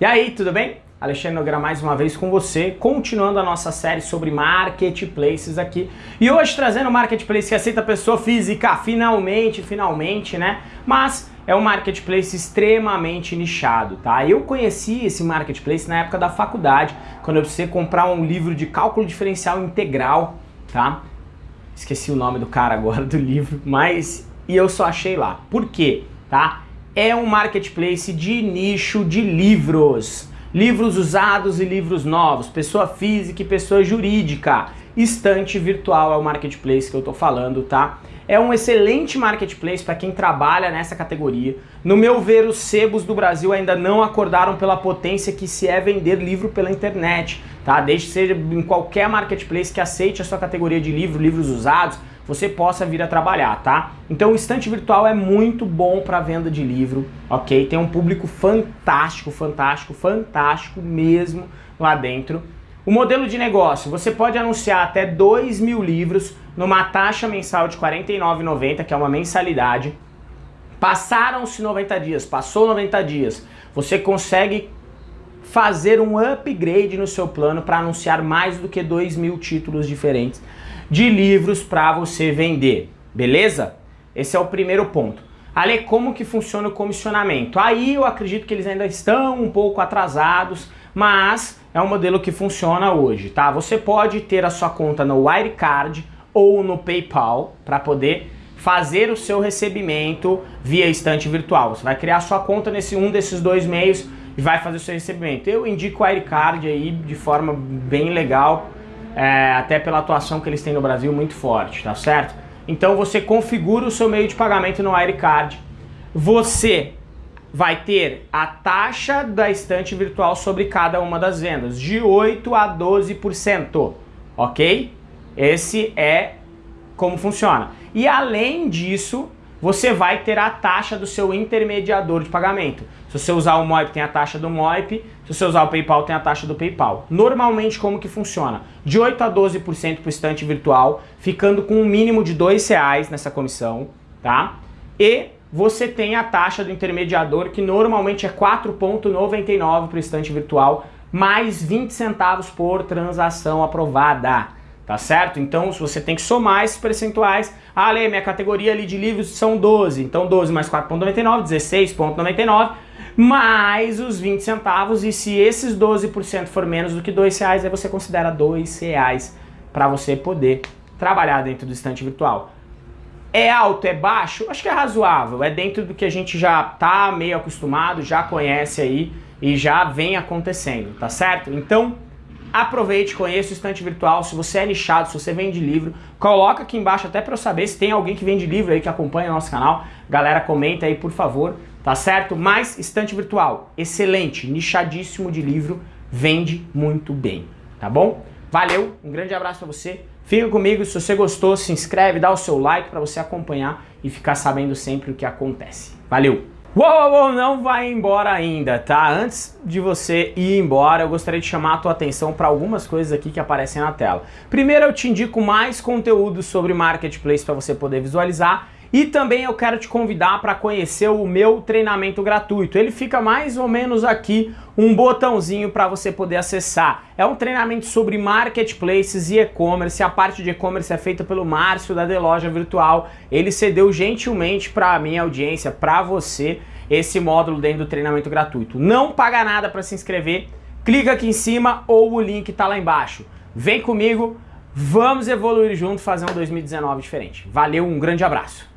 E aí, tudo bem? Alexandre Nogueira mais uma vez com você, continuando a nossa série sobre marketplaces aqui. E hoje trazendo o marketplace que aceita pessoa física, finalmente, finalmente, né? Mas é um marketplace extremamente nichado, tá? Eu conheci esse marketplace na época da faculdade, quando eu precisei comprar um livro de cálculo diferencial integral, tá? Esqueci o nome do cara agora do livro, mas e eu só achei lá. Por quê? Tá? É um marketplace de nicho de livros. Livros usados e livros novos, pessoa física e pessoa jurídica. Estante virtual é o marketplace que eu tô falando, tá? É um excelente marketplace para quem trabalha nessa categoria. No meu ver, os sebos do Brasil ainda não acordaram pela potência que se é vender livro pela internet, tá? Desde que seja em qualquer marketplace que aceite a sua categoria de livro, livros usados, você possa vir a trabalhar, tá? Então o estante virtual é muito bom para venda de livro, ok? Tem um público fantástico, fantástico, fantástico mesmo lá dentro. O modelo de negócio, você pode anunciar até 2 mil livros numa taxa mensal de R$ 49,90, que é uma mensalidade. Passaram-se 90 dias, passou 90 dias, você consegue fazer um upgrade no seu plano para anunciar mais do que 2 mil títulos diferentes de livros para você vender, beleza? Esse é o primeiro ponto. Ale, como que funciona o comissionamento? Aí eu acredito que eles ainda estão um pouco atrasados, mas é um modelo que funciona hoje, tá? Você pode ter a sua conta no Wirecard ou no PayPal para poder fazer o seu recebimento via estante virtual. Você vai criar sua conta nesse um desses dois meios e vai fazer o seu recebimento. Eu indico o Wirecard aí de forma bem legal, é, até pela atuação que eles têm no Brasil muito forte, tá certo? Então você configura o seu meio de pagamento no Wirecard, você vai ter a taxa da estante virtual sobre cada uma das vendas, de 8 a 12%, ok? Esse é como funciona. E além disso, você vai ter a taxa do seu intermediador de pagamento. Se você usar o Moip, tem a taxa do Moip. Se você usar o PayPal, tem a taxa do PayPal. Normalmente, como que funciona? De 8 a 12% para o estante virtual, ficando com um mínimo de R$ reais nessa comissão, tá? E você tem a taxa do intermediador, que normalmente é 4,99 para o estante virtual, mais 20 centavos por transação aprovada, tá certo? Então, se você tem que somar esses percentuais, ah, Lê, minha categoria ali de livros são 12, então 12 mais 4,99, 16,99, mais os 20 centavos, e se esses 12% for menos do que R$ reais, aí você considera R$ reais para você poder trabalhar dentro do estante virtual. É alto, é baixo? Acho que é razoável, é dentro do que a gente já tá meio acostumado, já conhece aí e já vem acontecendo, tá certo? Então, aproveite, conheça o estante virtual, se você é nichado, se você vende livro, coloca aqui embaixo até para eu saber se tem alguém que vende livro aí que acompanha o nosso canal, galera comenta aí por favor, tá certo? Mas estante virtual, excelente, nichadíssimo de livro, vende muito bem, tá bom? Valeu, um grande abraço para você. Fica comigo, se você gostou, se inscreve, dá o seu like para você acompanhar e ficar sabendo sempre o que acontece. Valeu! Uou, uou, uou, não vai embora ainda, tá? Antes de você ir embora, eu gostaria de chamar a tua atenção para algumas coisas aqui que aparecem na tela. Primeiro, eu te indico mais conteúdo sobre Marketplace para você poder visualizar e também eu quero te convidar para conhecer o meu treinamento gratuito. Ele fica mais ou menos aqui, um botãozinho para você poder acessar. É um treinamento sobre marketplaces e e-commerce. A parte de e-commerce é feita pelo Márcio da The Loja Virtual. Ele cedeu gentilmente para a minha audiência, para você, esse módulo dentro do treinamento gratuito. Não paga nada para se inscrever. Clica aqui em cima ou o link está lá embaixo. Vem comigo, vamos evoluir junto, fazer um 2019 diferente. Valeu, um grande abraço.